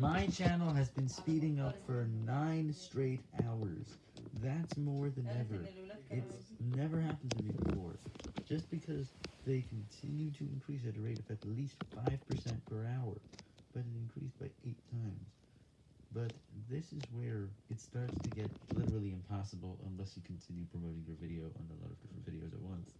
My channel has been speeding up for 9 straight hours. That's more than ever. It's never happened to me before. Just because they continue to increase at a rate of at least 5% per hour, but it increased by 8 times. But this is where it starts to get literally impossible unless you continue promoting your video on the.